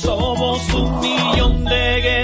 Somos un millón de guerreros,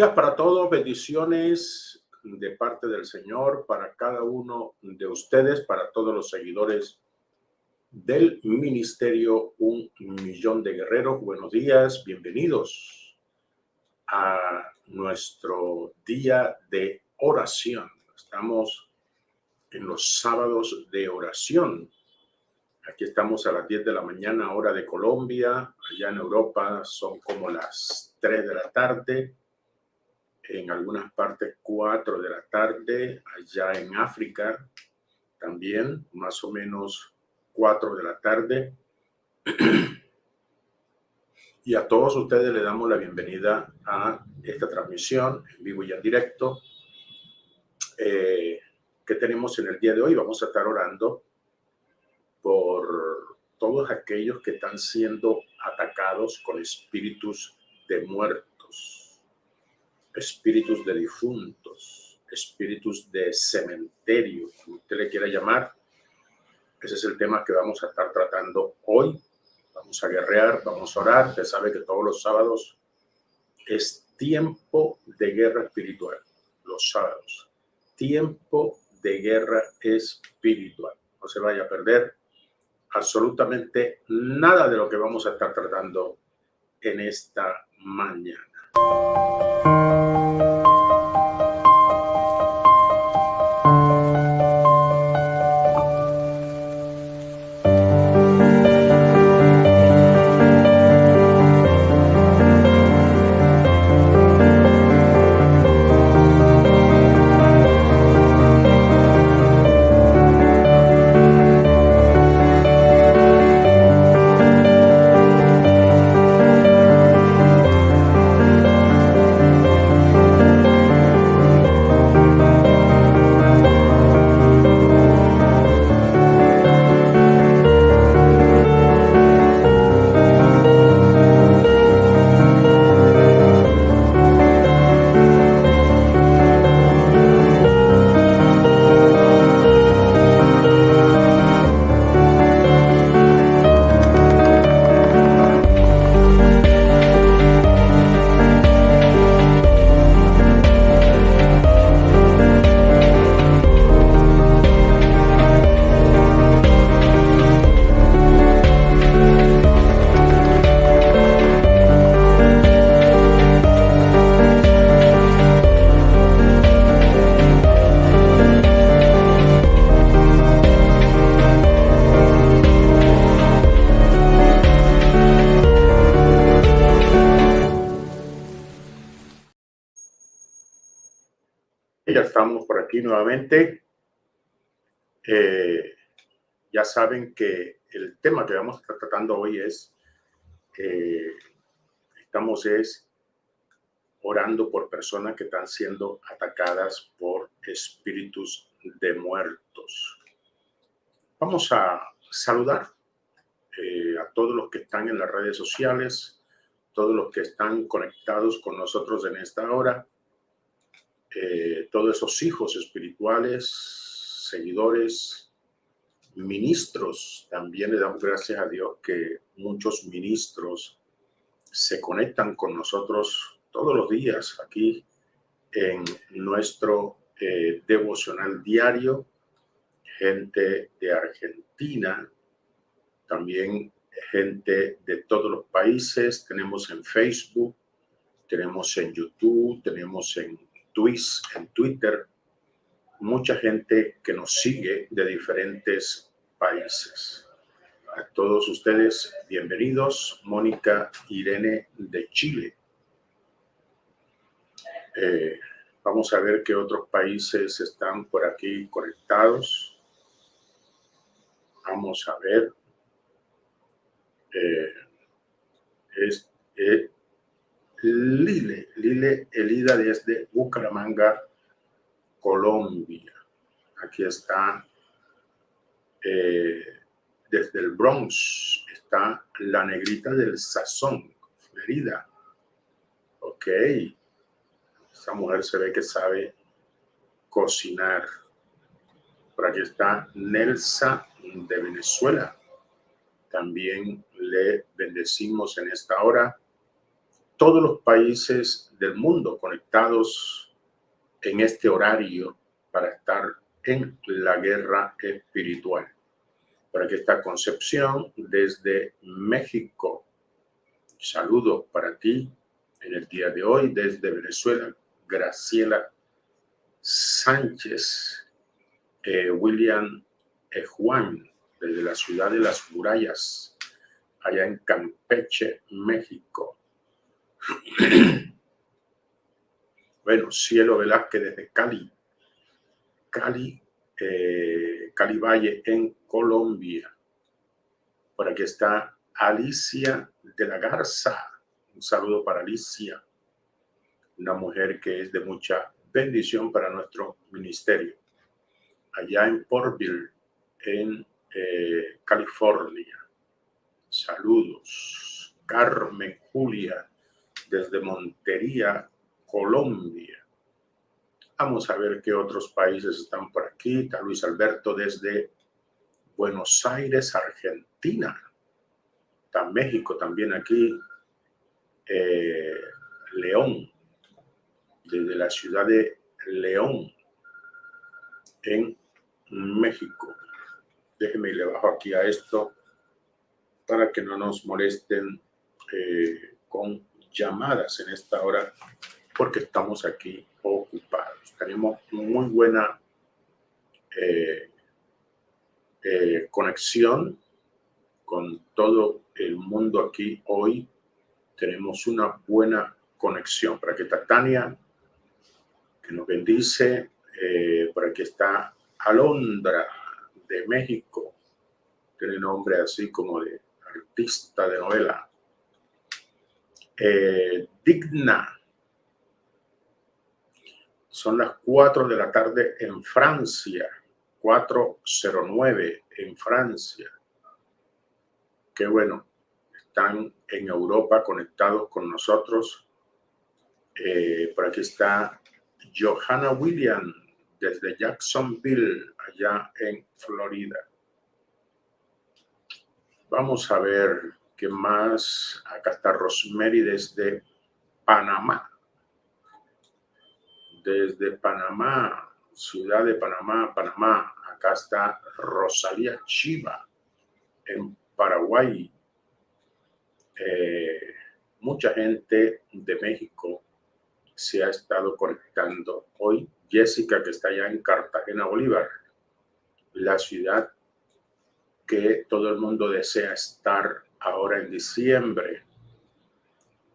días para todos, bendiciones de parte del Señor para cada uno de ustedes, para todos los seguidores del Ministerio Un Millón de Guerreros. Buenos días, bienvenidos a nuestro día de oración. Estamos en los sábados de oración. Aquí estamos a las 10 de la mañana, hora de Colombia. Allá en Europa son como las 3 de la tarde en algunas partes 4 de la tarde, allá en África también, más o menos 4 de la tarde. Y a todos ustedes les damos la bienvenida a esta transmisión en vivo y en directo. Eh, que tenemos en el día de hoy? Vamos a estar orando por todos aquellos que están siendo atacados con espíritus de muertos espíritus de difuntos, espíritus de cementerio, como usted le quiera llamar. Ese es el tema que vamos a estar tratando hoy. Vamos a guerrear, vamos a orar. Usted sabe que todos los sábados es tiempo de guerra espiritual. Los sábados. Tiempo de guerra espiritual. No se vaya a perder absolutamente nada de lo que vamos a estar tratando en esta mañana. Ya estamos por aquí nuevamente. Eh, ya saben que el tema que vamos a estar tratando hoy es, eh, estamos es orando por personas que están siendo atacadas por espíritus de muertos. Vamos a saludar eh, a todos los que están en las redes sociales, todos los que están conectados con nosotros en esta hora todos esos hijos espirituales, seguidores, ministros. También le damos gracias a Dios que muchos ministros se conectan con nosotros todos los días aquí en nuestro eh, devocional diario gente de Argentina, también gente de todos los países. Tenemos en Facebook, tenemos en YouTube, tenemos en Twitch, en Twitter, mucha gente que nos sigue de diferentes países. A todos ustedes, bienvenidos. Mónica Irene de Chile. Eh, vamos a ver qué otros países están por aquí conectados. Vamos a ver. Eh, eh, Lile, Lile Elida desde Bucaramanga, Colombia. Aquí está, eh, desde el Bronx, está la negrita del sazón, Florida. Ok, esa mujer se ve que sabe cocinar. Por aquí está Nelsa de Venezuela. También le bendecimos en esta hora todos los países del mundo conectados en este horario para estar en la guerra espiritual. Para que esta Concepción desde México. Saludos para ti en el día de hoy desde Venezuela. Graciela Sánchez, eh, William e. Juan, desde la ciudad de las murallas, allá en Campeche, México. bueno, Cielo Velázquez desde Cali, Cali, eh, Cali Valle en Colombia. Por aquí está Alicia de la Garza. Un saludo para Alicia, una mujer que es de mucha bendición para nuestro ministerio. Allá en Portville, en eh, California. Saludos. Carmen Julia desde Montería, Colombia. Vamos a ver qué otros países están por aquí. Está Luis Alberto desde Buenos Aires, Argentina. Está México también aquí. Eh, León, desde la ciudad de León, en México. Déjeme y le bajo aquí a esto para que no nos molesten eh, con llamadas en esta hora porque estamos aquí ocupados. Tenemos muy buena eh, eh, conexión con todo el mundo aquí hoy. Tenemos una buena conexión. Para que está Tania, que nos bendice. Eh, por aquí está Alondra de México. Tiene nombre así como de artista de novela. Eh, digna. Son las 4 de la tarde en Francia, 4.09 en Francia. Qué bueno, están en Europa conectados con nosotros. Eh, por aquí está Johanna William desde Jacksonville, allá en Florida. Vamos a ver ¿Qué más? Acá está Rosemary desde Panamá. Desde Panamá, ciudad de Panamá, Panamá. Acá está Rosalía Chiva en Paraguay. Eh, mucha gente de México se ha estado conectando hoy. Jessica, que está allá en Cartagena, Bolívar, la ciudad que todo el mundo desea estar ahora en diciembre.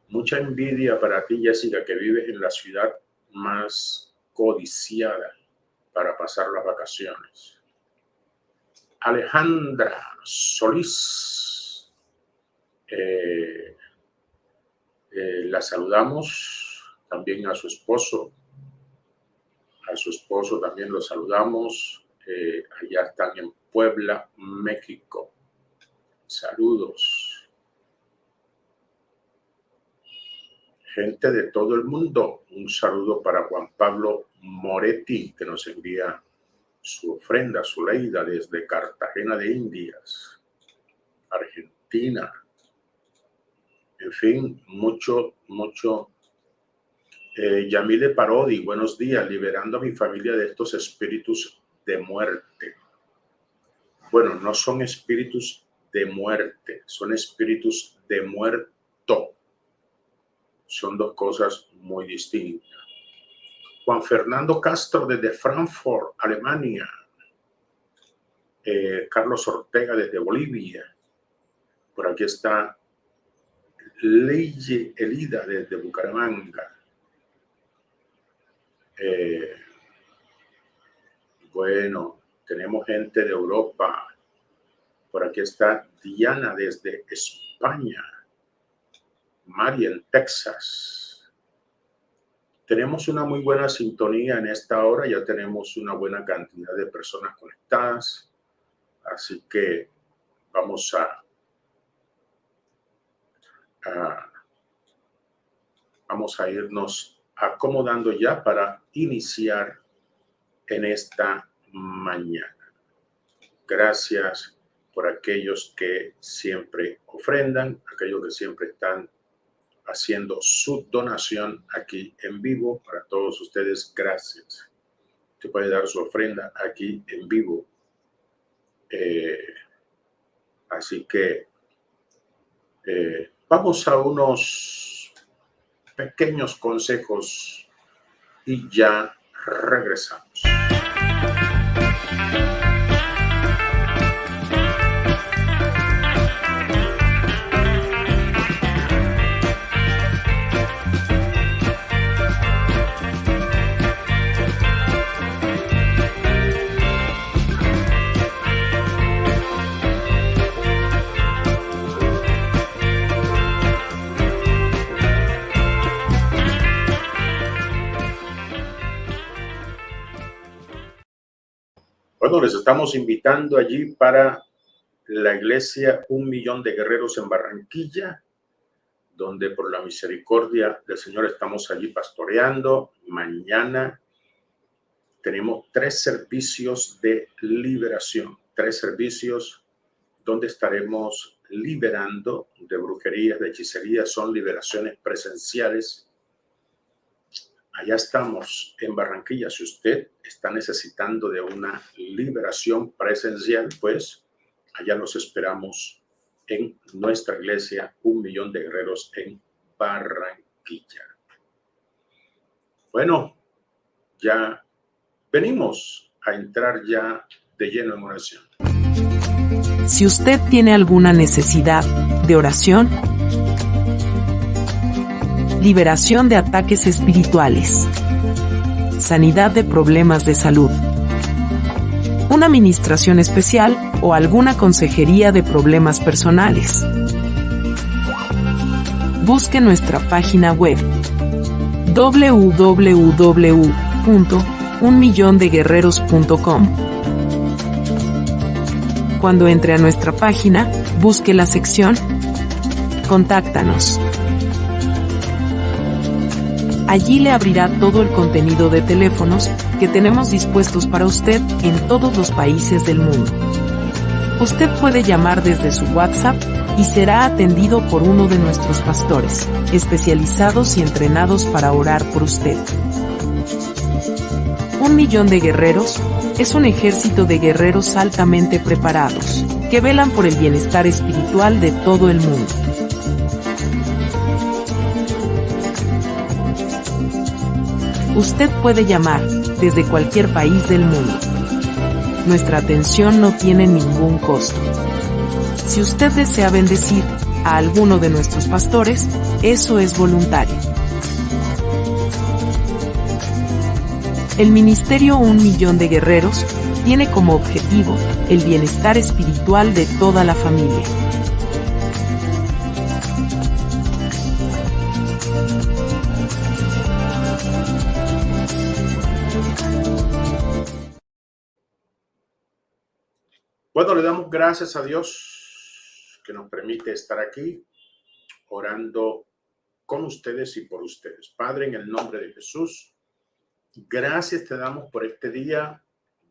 Mucha envidia para ti, Jessica, que vives en la ciudad más codiciada para pasar las vacaciones. Alejandra Solís, eh, eh, la saludamos, también a su esposo, a su esposo también lo saludamos, eh, allá están en Puebla, México. Saludos. Gente de todo el mundo, un saludo para Juan Pablo Moretti, que nos envía su ofrenda, su leida desde Cartagena de Indias, Argentina. En fin, mucho, mucho. Eh, Yamile Parodi, buenos días, liberando a mi familia de estos espíritus de muerte. bueno, no son espíritus de muerte, son espíritus de muerto. Son dos cosas muy distintas. Juan Fernando Castro desde Frankfurt, Alemania. Eh, Carlos Ortega desde Bolivia. Por aquí está Leye Elida desde Bucaramanga. Eh, bueno, tenemos gente de Europa. Por aquí está Diana desde España. Mari en Texas. Tenemos una muy buena sintonía en esta hora. Ya tenemos una buena cantidad de personas conectadas. Así que vamos a, vamos a irnos acomodando ya para iniciar en esta mañana. Gracias por aquellos que siempre ofrendan, aquellos que siempre están haciendo su donación aquí en vivo. Para todos ustedes, gracias. Usted puede dar su ofrenda aquí en vivo. Eh, así que eh, vamos a unos pequeños consejos y ya regresamos. Bueno, les estamos invitando allí para la iglesia Un Millón de Guerreros en Barranquilla, donde por la misericordia del Señor estamos allí pastoreando. Mañana tenemos tres servicios de liberación, tres servicios donde estaremos liberando de brujerías, de hechicerías, son liberaciones presenciales allá estamos en Barranquilla. Si usted está necesitando de una liberación presencial, pues allá nos esperamos en nuestra iglesia, un millón de guerreros en Barranquilla. Bueno, ya venimos a entrar ya de lleno en oración. Si usted tiene alguna necesidad de oración, liberación de ataques espirituales, sanidad de problemas de salud, una administración especial o alguna consejería de problemas personales. Busque nuestra página web www.unmillondeguerreros.com. Cuando entre a nuestra página, busque la sección Contáctanos. Allí le abrirá todo el contenido de teléfonos que tenemos dispuestos para usted en todos los países del mundo. Usted puede llamar desde su WhatsApp y será atendido por uno de nuestros pastores, especializados y entrenados para orar por usted. Un millón de guerreros es un ejército de guerreros altamente preparados, que velan por el bienestar espiritual de todo el mundo. Usted puede llamar desde cualquier país del mundo. Nuestra atención no tiene ningún costo. Si usted desea bendecir a alguno de nuestros pastores, eso es voluntario. El Ministerio Un Millón de Guerreros tiene como objetivo el bienestar espiritual de toda la familia. Gracias a Dios que nos permite estar aquí orando con ustedes y por ustedes. Padre, en el nombre de Jesús, gracias te damos por este día.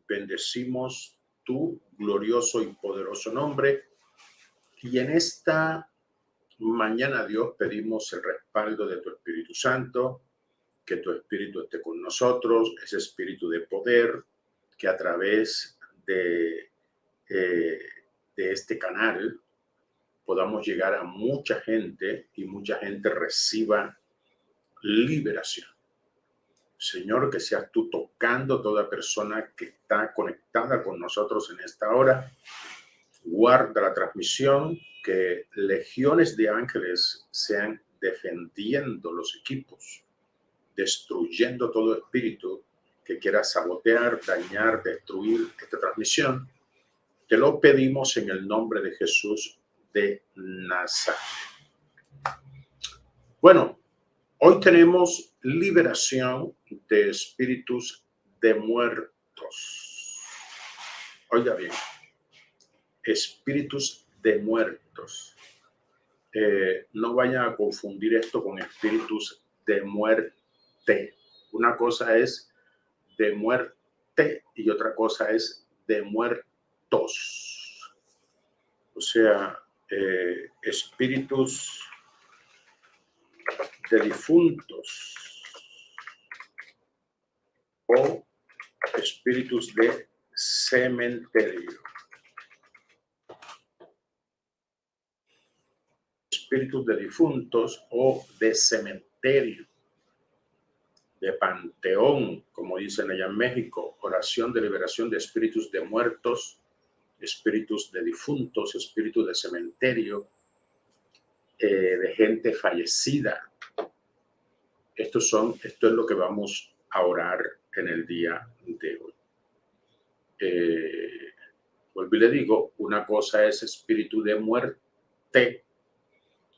Bendecimos tu glorioso y poderoso nombre. Y en esta mañana, Dios, pedimos el respaldo de tu Espíritu Santo, que tu Espíritu esté con nosotros, ese Espíritu de poder que a través de eh, de este canal podamos llegar a mucha gente y mucha gente reciba liberación. Señor, que seas tú tocando toda persona que está conectada con nosotros en esta hora. Guarda la transmisión, que legiones de ángeles sean defendiendo los equipos, destruyendo todo espíritu que quiera sabotear, dañar, destruir esta transmisión. Te lo pedimos en el nombre de Jesús de Nazaret. Bueno, hoy tenemos liberación de espíritus de muertos. Oiga bien, espíritus de muertos. Eh, no vayan a confundir esto con espíritus de muerte. Una cosa es de muerte y otra cosa es de muertos. O sea, eh, espíritus de difuntos o espíritus de cementerio. Espíritus de difuntos o de cementerio, de panteón, como dicen allá en México, oración de liberación de espíritus de muertos, espíritus de difuntos, espíritus de cementerio, eh, de gente fallecida. Estos son, esto es lo que vamos a orar en el día de hoy. Eh, vuelvo y le digo, una cosa es espíritu de muerte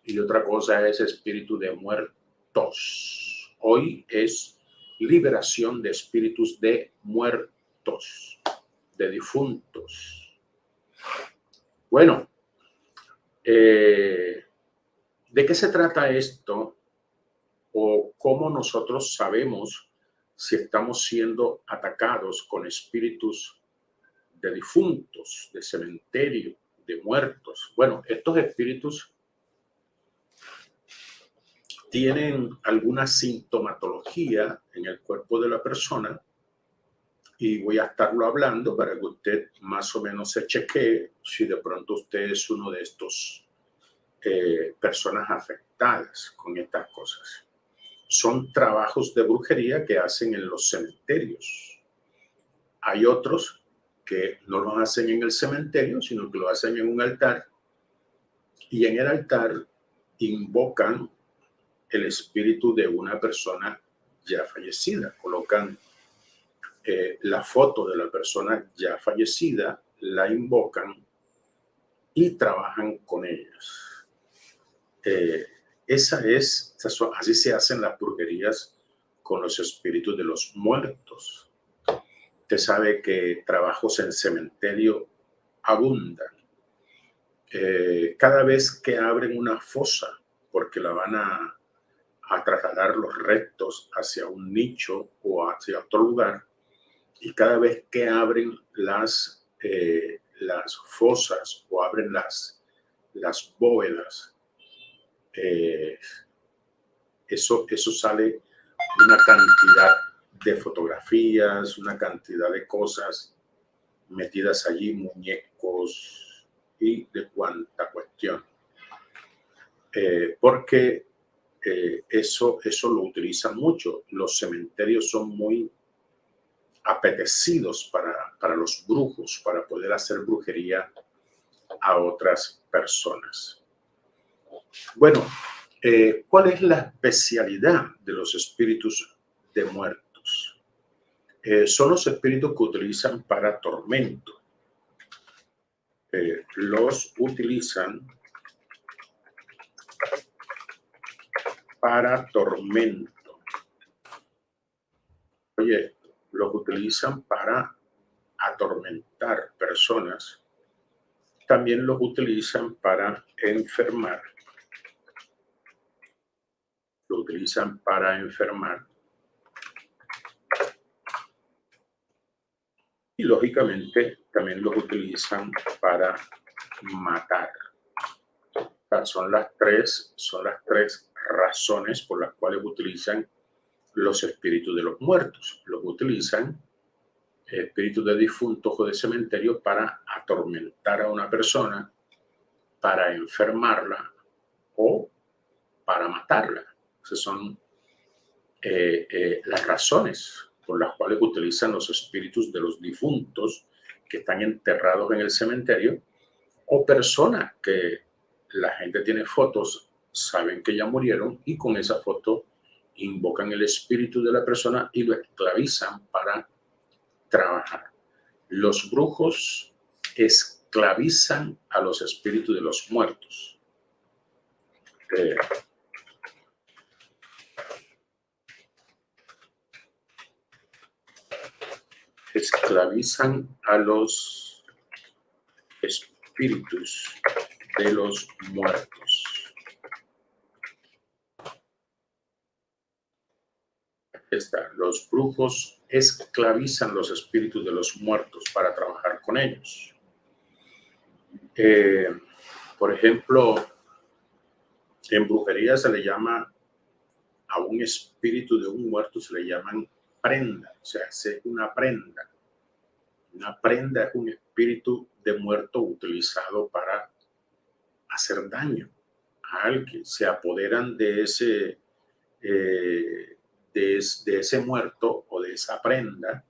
y otra cosa es espíritu de muertos. Hoy es liberación de espíritus de muertos, de difuntos. Bueno, eh, ¿de qué se trata esto? ¿O cómo nosotros sabemos si estamos siendo atacados con espíritus de difuntos, de cementerio, de muertos. Bueno, estos espíritus tienen alguna sintomatología en el cuerpo de la persona y voy a estarlo hablando para que usted más o menos se chequee si de pronto usted es uno de estos eh, personas afectadas con estas cosas son trabajos de brujería que hacen en los cementerios. Hay otros que no lo hacen en el cementerio, sino que lo hacen en un altar y en el altar invocan el espíritu de una persona ya fallecida, colocan eh, la foto de la persona ya fallecida, la invocan y trabajan con ellos. Eh, esa es, así se hacen las brujerías con los espíritus de los muertos. Usted sabe que trabajos en cementerio abundan. Eh, cada vez que abren una fosa, porque la van a, trasladar los restos hacia un nicho o hacia otro lugar, y cada vez que abren las, eh, las fosas o abren las, las bóvedas, eh, eso, eso sale una cantidad de fotografías, una cantidad de cosas metidas allí, muñecos y de cuanta cuestión. Eh, porque eso, eso lo utilizan mucho. Los cementerios son muy apetecidos para, para los brujos, para poder hacer brujería a otras personas. Bueno, eh, ¿cuál es la especialidad de los espíritus de muertos? Eh, son los espíritus que utilizan para tormento. Eh, los utilizan para tormento. Oye, los utilizan para atormentar personas. También los utilizan para enfermar lo utilizan para enfermar. Y lógicamente también lo utilizan para matar. son las tres, son las tres razones por las cuales utilizan los espíritus de los muertos. Los utilizan espíritus de difuntos o de cementerio para atormentar a una persona, para enfermarla o para matarla. Esas son eh, eh, las razones por las cuales utilizan los espíritus de los difuntos que están enterrados en el cementerio o personas que la gente tiene fotos, saben que ya murieron y con esa foto invocan el espíritu de la persona y lo esclavizan para trabajar. Los brujos esclavizan a los espíritus de los muertos. Eh, esclavizan a los espíritus de los muertos. Está. Los brujos esclavizan los espíritus de los muertos para trabajar con ellos. Eh, por ejemplo, en brujería se le llama a un espíritu de un muerto, se le llaman prenda, o sea, es una prenda. Una prenda es un espíritu de muerto utilizado para hacer daño a alguien. Se apoderan de ese eh, de, ese muerto o de esa prenda,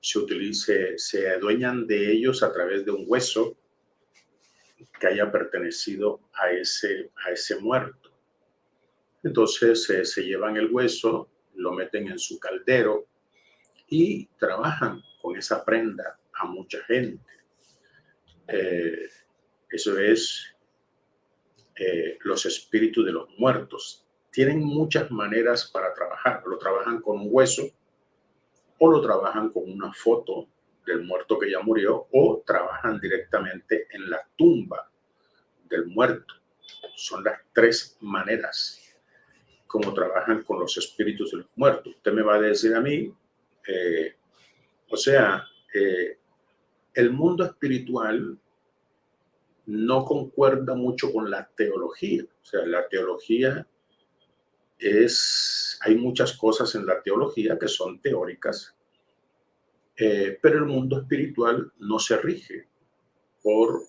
se, utilice, se adueñan de ellos a través de un hueso que haya pertenecido a ese, a ese muerto. Entonces eh, se llevan el hueso, lo meten en su caldero y trabajan con esa prenda a mucha gente. Eh, eso es eh, los espíritus de los muertos tienen muchas maneras para trabajar. Lo trabajan con un hueso o lo trabajan con una foto del muerto que ya murió o trabajan directamente en la tumba del muerto. Son las tres maneras como trabajan con los espíritus de los muertos. Usted me va a decir a mí, eh, o sea, eh, el mundo espiritual no concuerda mucho con la teología. O sea, la teología hay muchas cosas en la teología que son teóricas, eh, pero el mundo espiritual no se rige por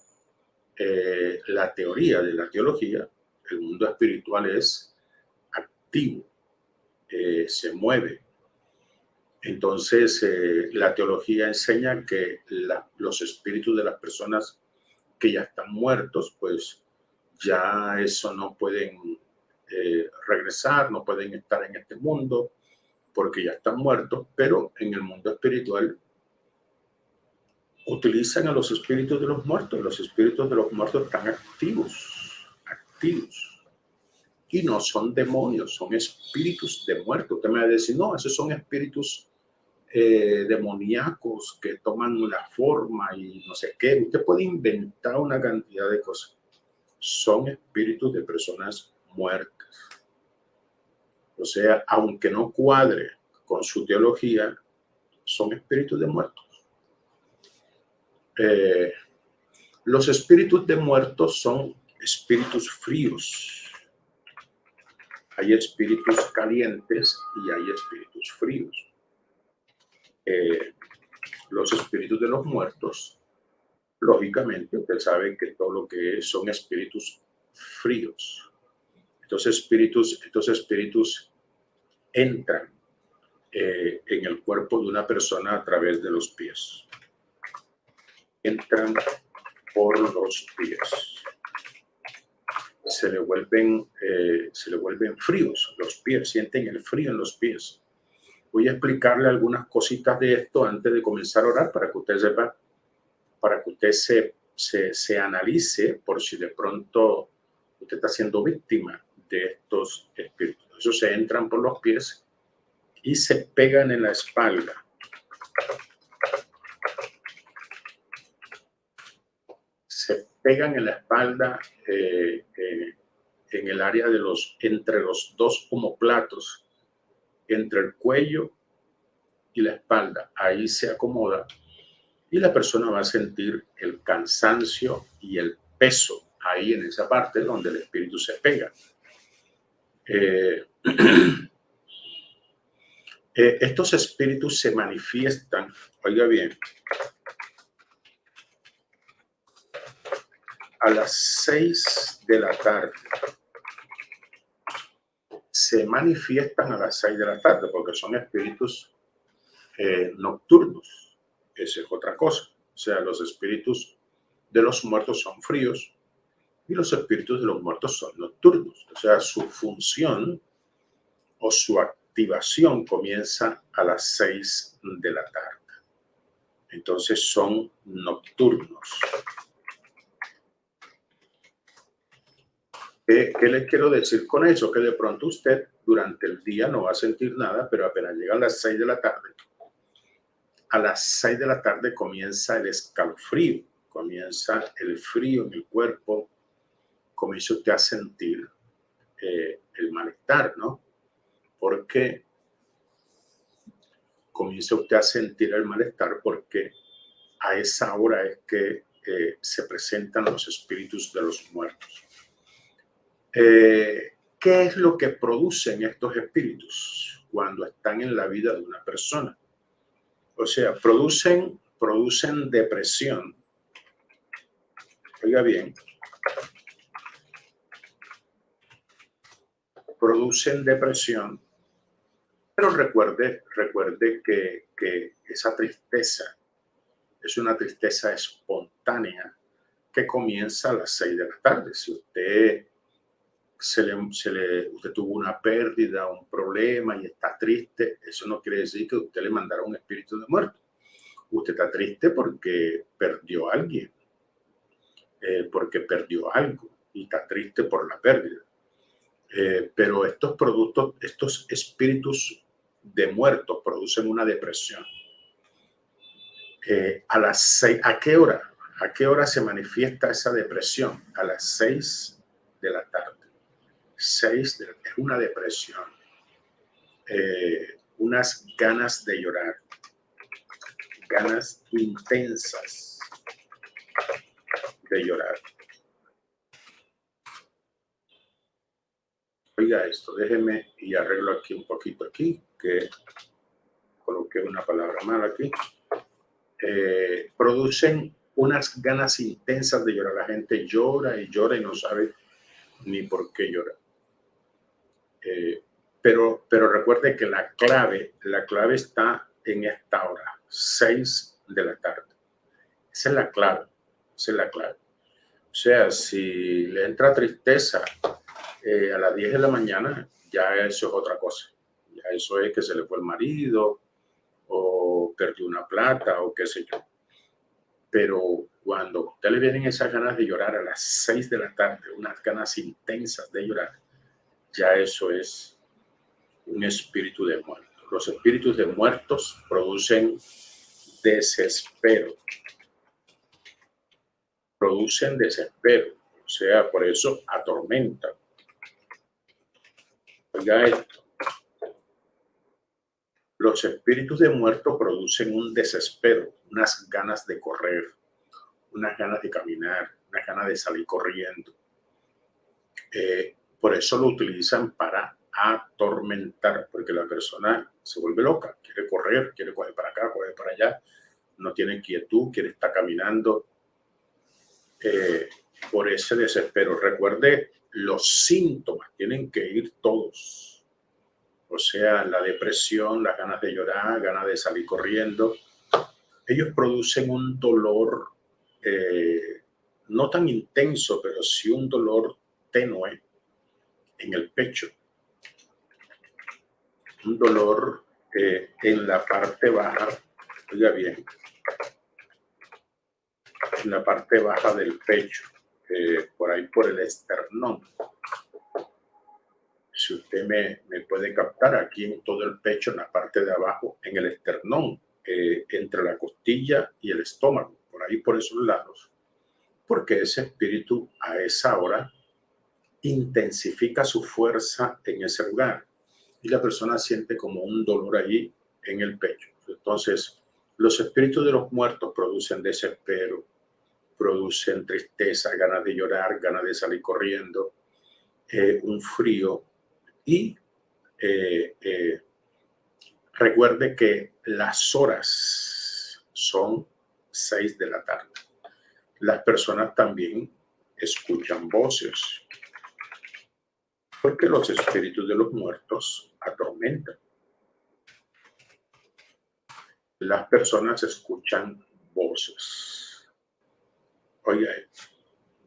eh, la teoría de la teología. El mundo espiritual es activo, eh, se mueve. Entonces, la teología enseña que los espíritus de las personas que ya están muertos, pues ya eso no pueden eh, regresar, no pueden estar en este mundo porque ya están muertos, pero en el mundo espiritual utilizan a los espíritus de los muertos. Los espíritus de los muertos están activos, activos. Y no son demonios, son espíritus de muertos. Usted me va a decir, no, esos son espíritus eh, demoníacos que toman la forma y no sé qué. Usted puede inventar una cantidad de cosas. Son espíritus de personas muertas. O sea, aunque no cuadre con su teología, son espíritus de muertos. Eh, los espíritus de muertos son espíritus fríos. Hay espíritus calientes y hay espíritus fríos. Eh, los espíritus de los muertos, lógicamente, usted sabe que todo lo que son espíritus fríos. Estos espíritus, estos espíritus entran eh, en el cuerpo de una persona a través de los pies. Entran por los pies. Se le vuelven, eh, se le vuelven fríos los pies, sienten el frío en los pies. Voy a explicarle algunas cositas de esto antes de comenzar a orar para que usted sepa, para que usted se, se, se analice por si de pronto usted está siendo víctima de estos espíritus. Esos se entran por los pies y se pegan en la espalda. Se pegan en la espalda eh, eh, en el área de los, entre los dos homoplatos, entre el cuello y la espalda. Ahí se acomoda y la persona va a sentir el cansancio y el peso ahí en esa parte donde el espíritu se pega. Eh, Eh, estos espíritus se manifiestan, oiga bien, a las seis de la tarde. Se manifiestan a las seis de la tarde porque son espíritus eh, nocturnos. Esa es otra cosa. O sea, los espíritus de los muertos son fríos y los espíritus de los muertos son nocturnos. O sea, su función o su activación comienza a las seis de la tarde. Entonces son nocturnos. ¿Qué, les quiero decir con eso? Que de pronto usted durante el día no va a sentir nada, pero apenas llega a las 6 de la tarde, a las 6 de la tarde comienza el escalofrío, comienza el frío en el cuerpo, comienza usted a sentir eh, el malestar, ¿no? Porque comienza usted a sentir el malestar porque a esa hora es que eh, se presentan los espíritus de los muertos. Eh, ¿Qué es lo que producen estos espíritus cuando están en la vida de una persona? O sea, producen, producen depresión. Oiga bien. Producen depresión. Pero recuerde, recuerde que, que esa tristeza es una tristeza espontánea que comienza a las seis de la tarde. Si usted se le, se le, usted tuvo una pérdida, un problema y está triste, eso no quiere decir que usted le mandara un espíritu de muerto. Usted está triste porque perdió a alguien, eh, porque perdió algo y está triste por la pérdida. Eh, pero estos productos, estos espíritus de muertos producen una depresión. Eh, a las seis, ¿a qué hora? ¿A qué hora se manifiesta esa depresión? A las seis de la tarde. 6 es una depresión, eh, unas ganas de llorar, ganas intensas de llorar. Oiga esto, déjeme y arreglo aquí un poquito aquí, que coloqué una palabra mal aquí. Eh, producen unas ganas intensas de llorar. La gente llora y llora y no sabe ni por qué llora. Eh, pero, pero recuerde que la clave, la clave está en esta hora, 6 de la tarde. Esa es la clave, esa es la clave. O sea, si le entra tristeza eh, a las 10 de la mañana, ya eso es otra cosa. Ya eso es que se le fue el marido o perdió una plata o qué sé yo. Pero cuando usted le vienen esas ganas de llorar a las 6 de la tarde, unas ganas intensas de llorar, ya eso es un espíritu de muerto. Los espíritus de muertos producen desespero. Producen desespero. O sea, por eso atormentan. Esto. Los espíritus de muertos producen un desespero, unas ganas de correr, unas ganas de caminar, unas ganas de salir corriendo. Eh, por eso lo utilizan para atormentar, porque la persona se vuelve loca, quiere correr, quiere coger para acá, coger para allá, no tiene quietud, quiere estar caminando eh, por ese desespero. Recuerde, los síntomas tienen que ir todos. O sea, la depresión, las ganas de llorar, ganas de salir corriendo. Ellos producen un dolor eh, no tan intenso, pero sí un dolor tenue en el pecho, un dolor eh, en la parte baja, oiga bien, en la parte baja del pecho, eh, por ahí por el esternón. Si usted me, me, puede captar aquí en todo el pecho, en la parte de abajo, en el esternón, eh, entre la costilla y el estómago, por ahí por esos lados, porque ese espíritu a esa hora intensifica su fuerza en ese lugar y la persona siente como un dolor allí en el pecho. Entonces, los espíritus de los muertos producen desespero, producen tristeza, ganas de llorar, ganas de salir corriendo, eh, un frío y eh, eh, Recuerde que las horas son seis de la tarde. Las personas también escuchan voces, porque los espíritus de los muertos atormentan. Las personas escuchan voces. Oiga,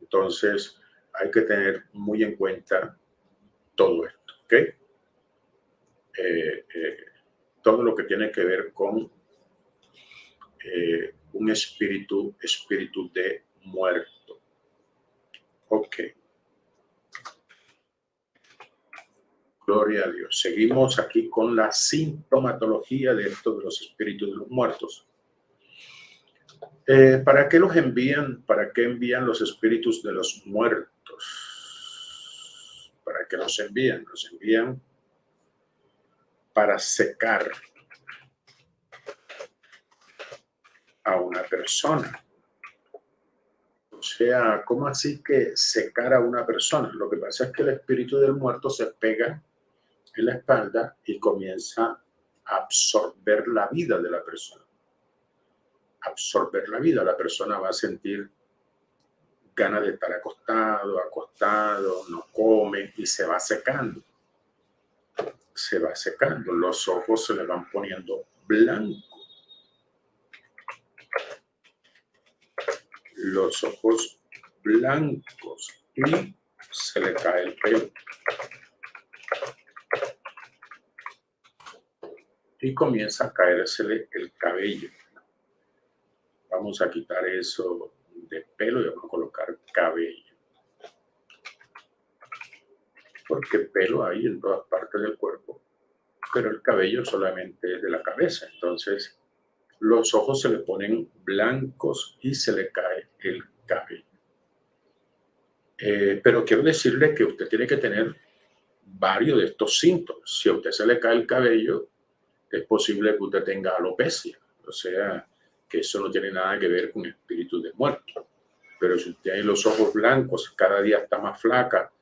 entonces hay que tener muy en cuenta todo esto, ¿ok? Eh, eh, todo lo que tiene que ver con eh, un espíritu, espíritu de muerto. Ok. Gloria a Dios. Seguimos aquí con la sintomatología de esto de los espíritus de los muertos. Eh, ¿Para qué los envían? ¿Para qué envían los espíritus de los muertos? ¿Para qué los envían? Los envían para secar a una persona. O sea, ¿cómo así que secar a una persona? Lo que pasa es que el espíritu del muerto se pega en la espalda y comienza a absorber la vida de la persona. Absorber la vida, la persona va a sentir ganas de estar acostado, acostado, no come y se va secando se va secando, los ojos se le van poniendo blancos. Los ojos blancos y se le cae el pelo. Y comienza a caérsele el cabello. Vamos a quitar eso de pelo y vamos a colocar cabello porque pelo hay en todas partes del cuerpo, pero el cabello solamente es de la cabeza. Entonces, los ojos se le ponen blancos y se le cae el cabello. Eh, pero quiero decirle que usted tiene que tener varios de estos síntomas. Si a usted se le cae el cabello, es posible que usted tenga alopecia. O sea, que eso no tiene nada que ver con espíritu de muerto. Pero si usted tiene los ojos blancos, cada día está más flaca,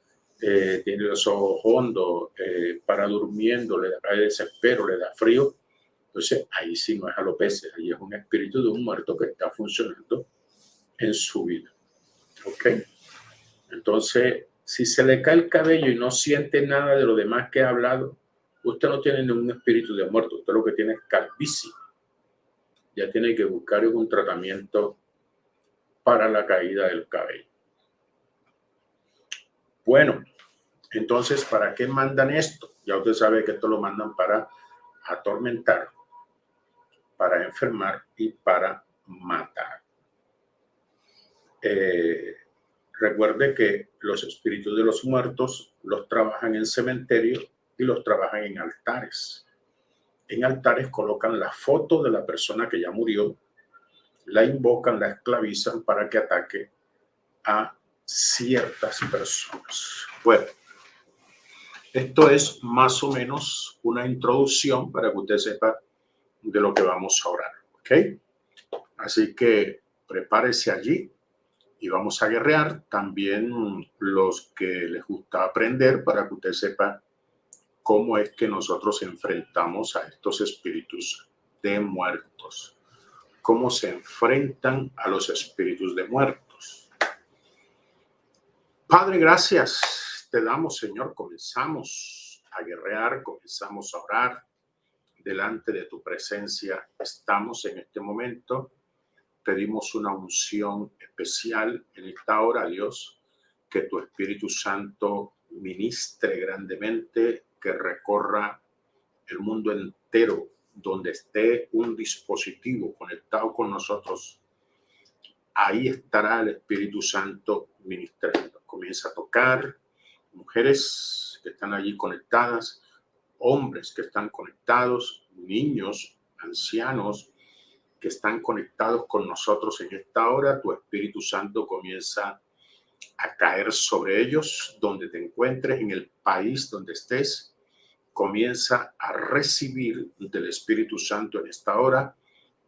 eh, tiene los ojos hondos, eh, para durmiendo, le da desespero, le da frío. Entonces, ahí sí no es alopecia, ahí es un espíritu de un muerto que está funcionando en su vida. ¿Ok? Entonces, si se le cae el cabello y no siente nada de lo demás que ha hablado, usted no tiene ningún espíritu de muerto, usted lo que tiene es calvicie. Ya tiene que buscar un tratamiento para la caída del cabello. Bueno, entonces, ¿para qué mandan esto? Ya usted sabe que esto lo mandan para atormentar, para enfermar y para matar. Eh, recuerde que los espíritus de los muertos los trabajan en cementerio y los trabajan en altares. En altares colocan la foto de la persona que ya murió, la invocan, la esclavizan para que ataque a ciertas personas. Bueno, esto es más o menos una introducción para que usted sepa de lo que vamos a orar, ¿ok? Así que prepárese allí y vamos a guerrear también los que les gusta aprender para que usted sepa cómo es que nosotros enfrentamos a estos espíritus de muertos, cómo se enfrentan a los espíritus de muertos Padre, gracias te damos, Señor. Comenzamos a guerrear, comenzamos a orar delante de tu presencia. Estamos en este momento. Pedimos una unción especial en esta hora, Dios, que tu Espíritu Santo ministre grandemente, que recorra el mundo entero donde esté un dispositivo conectado con nosotros. Ahí estará el Espíritu Santo ministrando comienza a tocar, mujeres que están allí conectadas, hombres que están conectados, niños, ancianos que están conectados con nosotros en esta hora, tu Espíritu Santo comienza a caer sobre ellos donde te encuentres, en el país donde estés, comienza a recibir del Espíritu Santo en esta hora.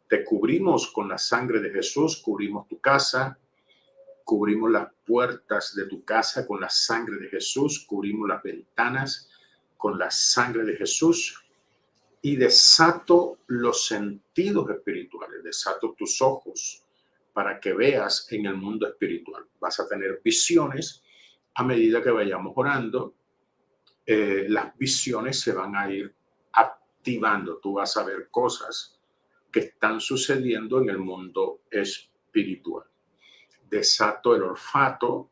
Te cubrimos con la sangre de Jesús, cubrimos tu casa, cubrimos las puertas de tu casa con la sangre de Jesús, cubrimos las ventanas con la sangre de Jesús y desato los sentidos espirituales, desato tus ojos para que veas en el mundo espiritual. Vas a tener visiones a medida que vayamos orando. Eh, las visiones se van a ir activando. Tú vas a ver cosas que están sucediendo en el mundo espiritual. Desato el olfato,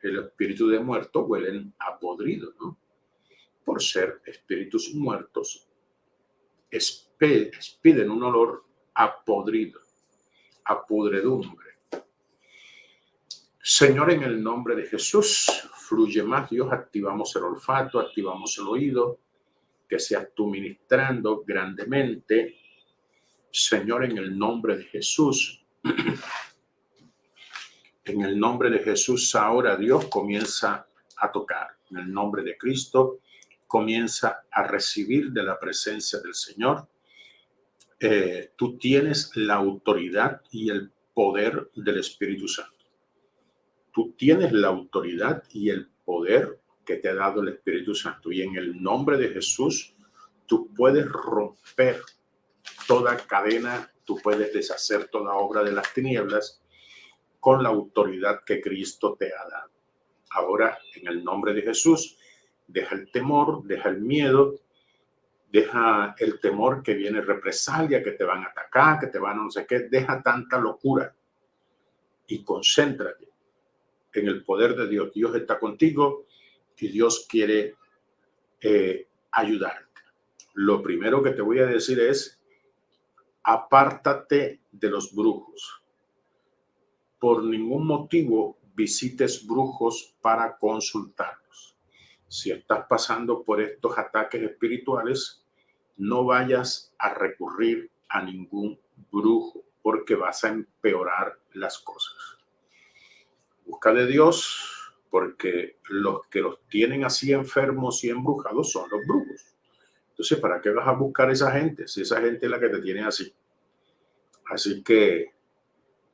el espíritu de muerto huelen a podrido, ¿no? Por ser espíritus muertos expiden un olor a podrido, a pudredumbre. Señor, en el nombre de Jesús, fluye más Dios, activamos el olfato, activamos el oído, que seas tú ministrando grandemente. Señor, en el nombre de Jesús, en el nombre de Jesús, ahora Dios comienza a tocar. En el nombre de Cristo, comienza a recibir de la presencia del Señor. Eh, tú tienes la autoridad y el poder del Espíritu Santo. Tú tienes la autoridad y el poder que te ha dado el Espíritu Santo. Y en el nombre de Jesús, tú puedes romper toda cadena, tú puedes deshacer toda obra de las tinieblas con la autoridad que Cristo te ha dado. Ahora, en el nombre de Jesús, deja el temor, deja el miedo, deja el temor que viene represalia, que te van a atacar, que te van a no sé qué, deja tanta locura y concéntrate en el poder de Dios. Dios está contigo y Dios quiere eh, ayudarte. Lo primero que te voy a decir es, apártate de los brujos. Por ningún motivo visites brujos para consultar si estás pasando por estos ataques espirituales, no vayas a recurrir a ningún brujo porque vas a empeorar las cosas. Busca de Dios porque los que los tienen así enfermos y embrujados son los brujos. Entonces, ¿para qué vas a buscar a esa gente si esa gente es la que te tiene así? Así que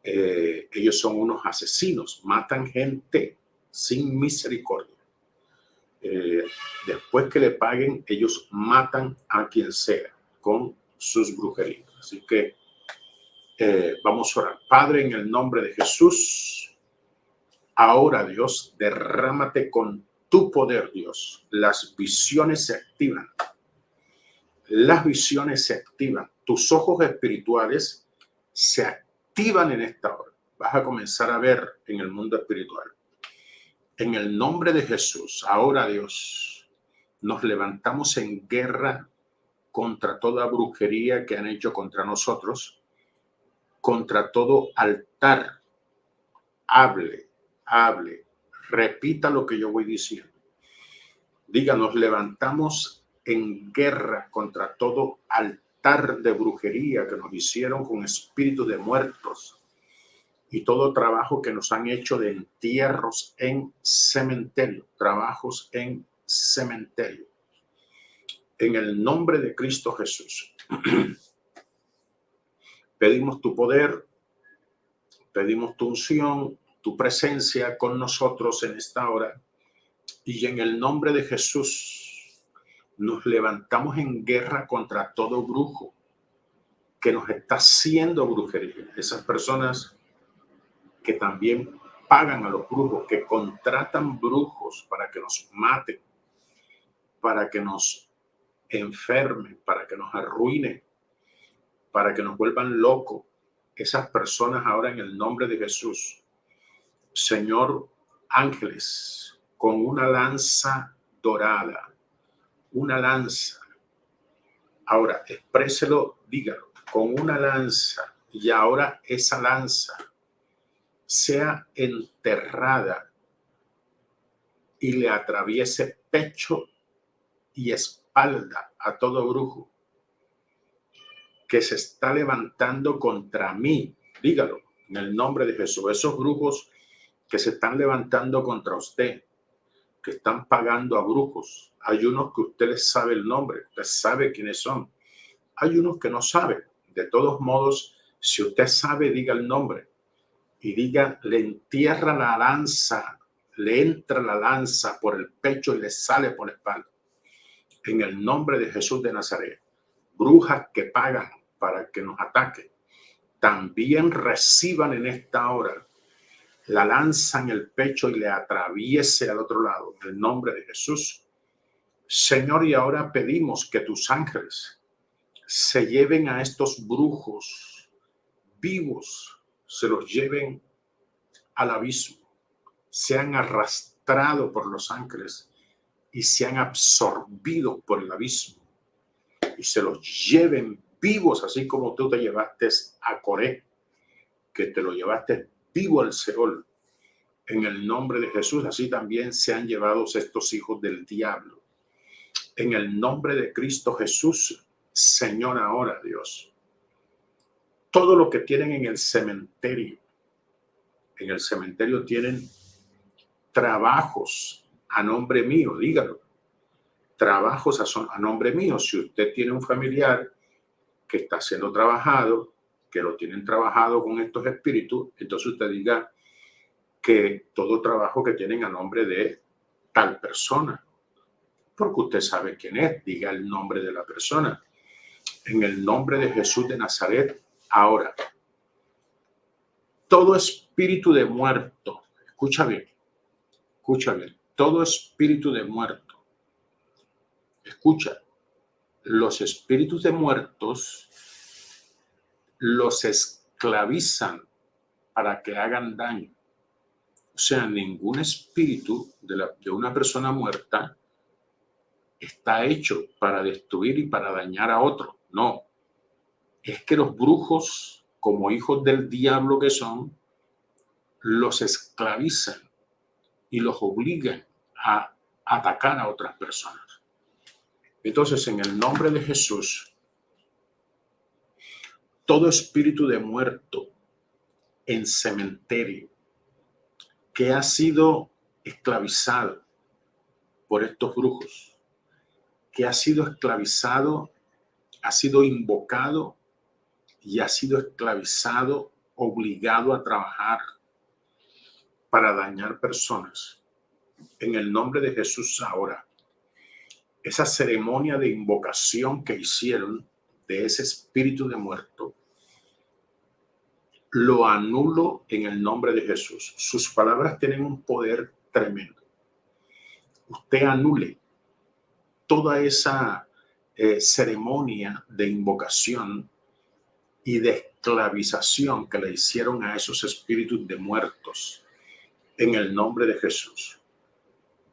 eh, ellos son unos asesinos, matan gente sin misericordia. Eh, después que le paguen, ellos matan a quien sea con sus brujerías. Así que eh, vamos a orar. Padre, en el nombre de Jesús, ahora Dios, derrámate con tu poder, Dios. Las visiones se activan. Las visiones se activan. Tus ojos espirituales se activan en esta hora. Vas a comenzar a ver en el mundo espiritual en el nombre de Jesús, ahora Dios, nos levantamos en guerra contra toda brujería que han hecho contra nosotros, contra todo altar. Hable, hable, repita lo que yo voy diciendo. Diga, nos levantamos en guerra contra todo altar de brujería que nos hicieron con espíritus de muertos, y todo trabajo que nos han hecho de entierros en cementerio, trabajos en cementerio. En el nombre de Cristo Jesús. pedimos tu poder, pedimos tu unción, tu presencia con nosotros en esta hora. Y en el nombre de Jesús nos levantamos en guerra contra todo brujo que nos está haciendo brujería. Esas personas que también pagan a los brujos, que contratan brujos para que nos maten, para que nos enfermen, para que nos arruinen, para que nos vuelvan locos. Esas personas ahora en el nombre de Jesús, Señor, ángeles, con una lanza dorada, una lanza. Ahora, expréselo, dígalo, con una lanza. Y ahora esa lanza sea enterrada y le atraviese pecho y espalda a todo brujo que se está levantando contra mí. Dígalo en el nombre de Jesús. Esos brujos que se están levantando contra usted, que están pagando a brujos. Hay unos que usted les sabe el nombre, usted sabe quiénes son. Hay unos que no sabe. De todos modos, si usted sabe, diga el nombre y diga, le entierra la lanza, le entra la lanza por el pecho y le sale por la espalda. En el nombre de Jesús de Nazaret, brujas que pagan para que nos ataquen, también reciban en esta hora la lanza en el pecho y le atraviese al otro lado, en el nombre de Jesús. Señor, y ahora pedimos que tus ángeles se lleven a estos brujos vivos, se los lleven al abismo, sean arrastrados por los ángeles y sean absorbidos por el abismo y se los lleven vivos, así como tú te llevaste a Coré, que te lo llevaste vivo al Seol. En el nombre de Jesús, así también se han llevado estos hijos del diablo. En el nombre de Cristo Jesús, Señor, ahora Dios. Todo lo que tienen en el cementerio, en el cementerio tienen trabajos a nombre mío, dígalo. Trabajos a, a nombre mío. Si usted tiene un familiar que está siendo trabajado, que lo tienen trabajado con estos espíritus, entonces usted diga que todo trabajo que tienen a nombre de tal persona, porque usted sabe quién es, diga el nombre de la persona. En el nombre de Jesús de Nazaret, ahora, todo espíritu de muerto, escucha bien, escucha bien, todo espíritu de muerto, escucha, los espíritus de muertos los esclavizan para que hagan daño. O sea, ningún espíritu de, la, de una persona muerta está hecho para destruir y para dañar a otro. No. Es que los brujos, como hijos del diablo que son, los esclavizan y los obligan a atacar a otras personas. Entonces, en el nombre de Jesús, todo espíritu de muerto en cementerio que ha sido esclavizado por estos brujos, que ha sido esclavizado, ha sido invocado y ha sido esclavizado, obligado a trabajar para dañar personas. En el nombre de Jesús ahora esa ceremonia de invocación que hicieron de ese espíritu de muerto, lo anulo en el nombre de Jesús. Sus palabras tienen un poder tremendo. Usted anule toda esa eh, ceremonia de invocación y de esclavización que le hicieron a esos espíritus de muertos en el nombre de Jesús.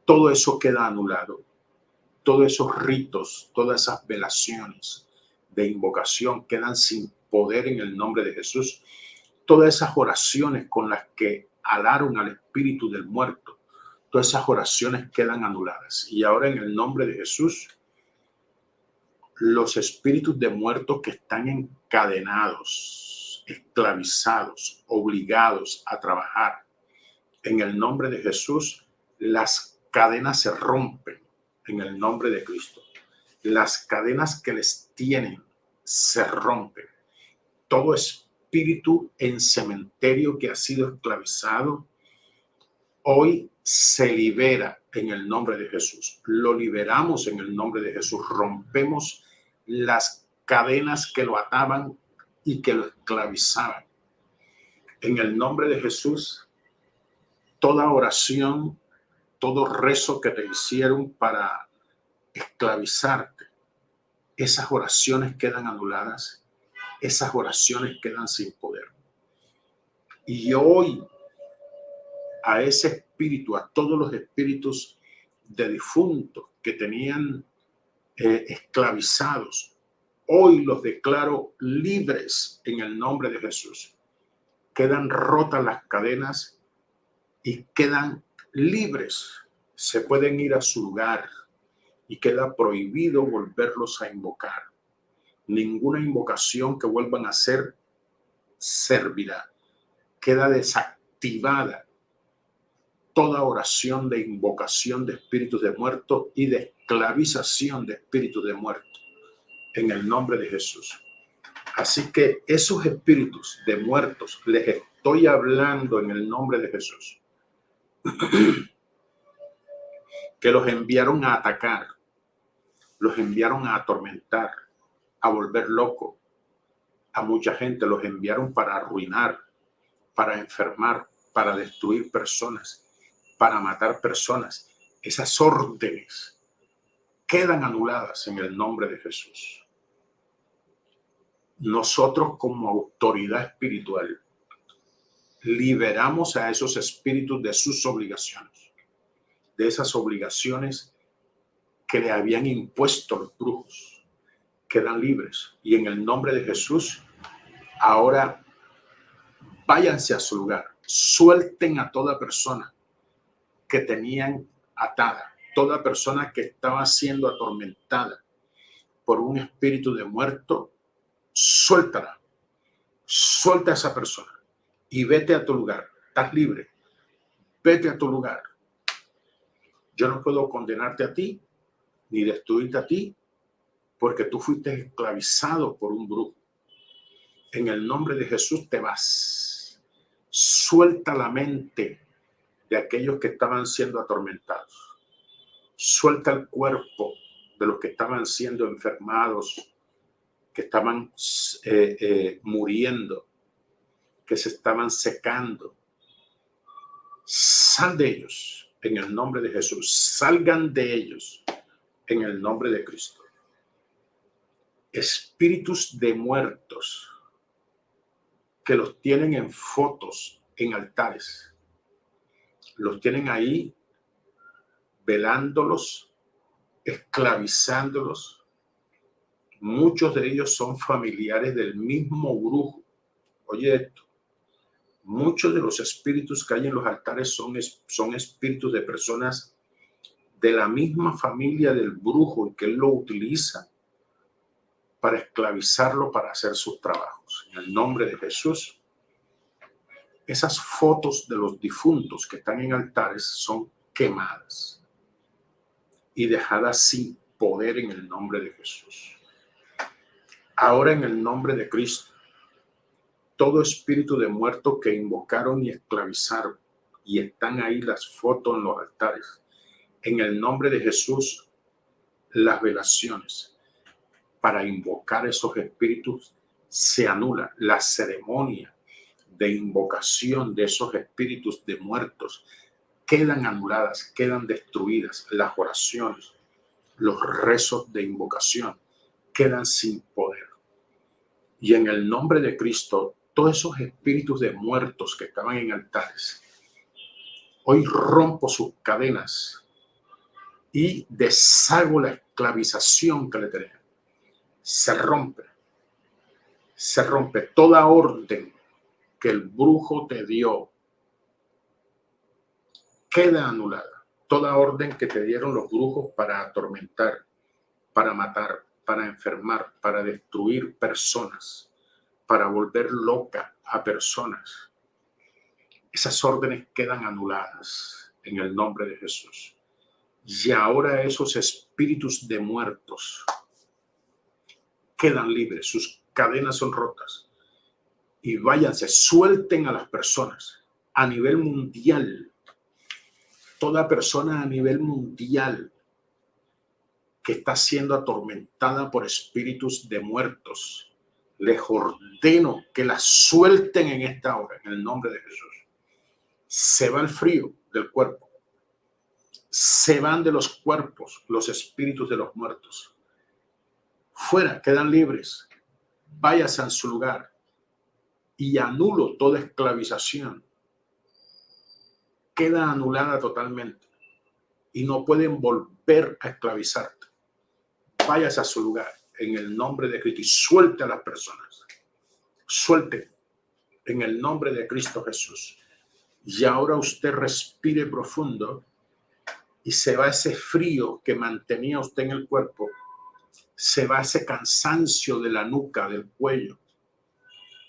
Todo eso queda anulado todos esos ritos, todas esas velaciones de invocación quedan sin poder en el nombre de Jesús. Todas esas oraciones con las que alaron al espíritu del muerto, todas esas oraciones quedan anuladas. Y ahora en el nombre de Jesús, los espíritus de muertos que están encadenados, esclavizados, obligados a trabajar, en el nombre de Jesús, las cadenas se rompen en el nombre de Cristo. Las cadenas que les tienen se rompen. Todo espíritu en cementerio que ha sido esclavizado, hoy se libera en el nombre de Jesús. Lo liberamos en el nombre de Jesús. Rompemos las cadenas que lo ataban y que lo esclavizaban. En el nombre de Jesús, toda oración todo rezo que te hicieron para esclavizarte, esas oraciones quedan anuladas, esas oraciones quedan sin poder. Y hoy a ese espíritu, a todos los espíritus de difuntos que tenían eh, esclavizados, hoy los declaro libres en el nombre de Jesús. Quedan rotas las cadenas y quedan libres, se pueden ir a su lugar y queda prohibido volverlos a invocar. Ninguna invocación que vuelvan a hacer servirá. Queda desactivada toda oración de invocación de espíritus de muertos y de esclavización de espíritus de muertos en el nombre de Jesús. Así que esos espíritus de muertos les estoy hablando en el nombre de Jesús que los enviaron a atacar, los enviaron a atormentar, a volver loco a mucha gente, los enviaron para arruinar, para enfermar, para destruir personas, para matar personas. Esas órdenes quedan anuladas en el nombre de Jesús. Nosotros como autoridad espiritual liberamos a esos espíritus de sus obligaciones, de esas obligaciones que le habían impuesto los brujos. Quedan libres y en el nombre de Jesús, ahora váyanse a su lugar, suelten a toda persona que tenían atada, toda persona que estaba siendo atormentada por un espíritu de muerto, suéltala, suelta a esa persona y vete a tu lugar, estás libre, vete a tu lugar. Yo no puedo condenarte a ti ni destruirte a ti porque tú fuiste esclavizado por un brujo. En el nombre de Jesús te vas. Suelta la mente de aquellos que estaban siendo atormentados. Suelta el cuerpo de los que estaban siendo enfermados, que estaban eh, eh, muriendo, que se estaban secando. Sal de ellos en el nombre de Jesús. Salgan de ellos en el nombre de Cristo. Espíritus de muertos que los tienen en fotos, en altares los tienen ahí velándolos, esclavizándolos. Muchos de ellos son familiares del mismo brujo. Oye esto, muchos de los espíritus que hay en los altares son, son espíritus de personas de la misma familia del brujo y que él lo utiliza para esclavizarlo para hacer sus trabajos. En el nombre de Jesús, esas fotos de los difuntos que están en altares son quemadas y dejadas sin poder en el nombre de Jesús. Ahora en el nombre de Cristo, todo espíritu de muerto que invocaron y esclavizaron y están ahí las fotos en los altares, en el nombre de Jesús, las velaciones para invocar esos espíritus se anula la ceremonia de invocación de esos espíritus de muertos quedan anuladas, quedan destruidas. Las oraciones, los rezos de invocación quedan sin poder. Y en el nombre de Cristo, todos esos espíritus de muertos que estaban en altares, hoy rompo sus cadenas y deshago la esclavización que le tenían. Se rompe, se rompe toda orden que el brujo te dio queda anulada. Toda orden que te dieron los brujos para atormentar, para matar, para enfermar, para destruir personas, para volver loca a personas. Esas órdenes quedan anuladas en el nombre de Jesús. Y ahora esos espíritus de muertos quedan libres, sus cadenas son rotas y váyanse, suelten a las personas a nivel mundial. Toda persona a nivel mundial que está siendo atormentada por espíritus de muertos, les ordeno que la suelten en esta hora, en el nombre de Jesús. Se va el frío del cuerpo. Se van de los cuerpos los espíritus de los muertos. Fuera, quedan libres. Váyase a su lugar y anulo toda esclavización. Queda anulada totalmente y no pueden volver a esclavizarte. Vayas a su lugar en el nombre de Cristo y suelte a las personas. Suelte en el nombre de Cristo Jesús. Y ahora usted respire profundo y se va ese frío que mantenía usted en el cuerpo, se va ese cansancio de la nuca, del cuello,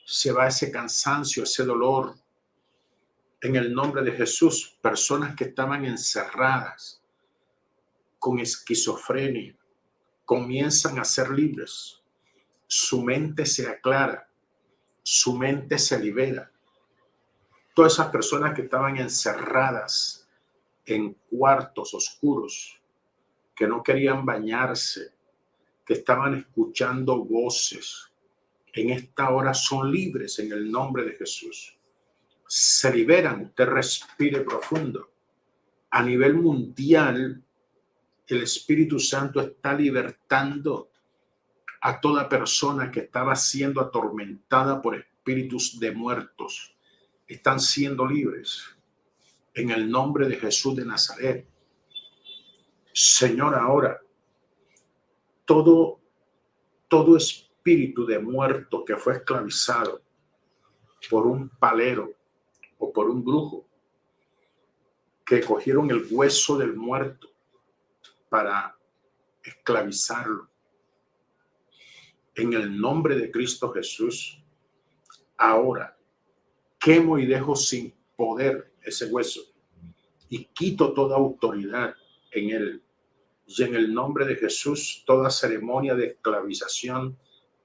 se va ese cansancio, ese dolor. En el nombre de Jesús, personas que estaban encerradas con esquizofrenia comienzan a ser libres. Su mente se aclara, su mente se libera. Todas esas personas que estaban encerradas en cuartos oscuros, que no querían bañarse, que estaban escuchando voces, en esta hora son libres en el nombre de Jesús. Se liberan, usted respire profundo. A nivel mundial, el Espíritu Santo está libertando a toda persona que estaba siendo atormentada por espíritus de muertos. Están siendo libres en el nombre de Jesús de Nazaret. Señor, ahora todo, todo espíritu de muerto que fue esclavizado por un palero o por un brujo que cogieron el hueso del muerto para esclavizarlo. En el nombre de Cristo Jesús, ahora quemo y dejo sin poder ese hueso y quito toda autoridad en él y en el nombre de Jesús, toda ceremonia de esclavización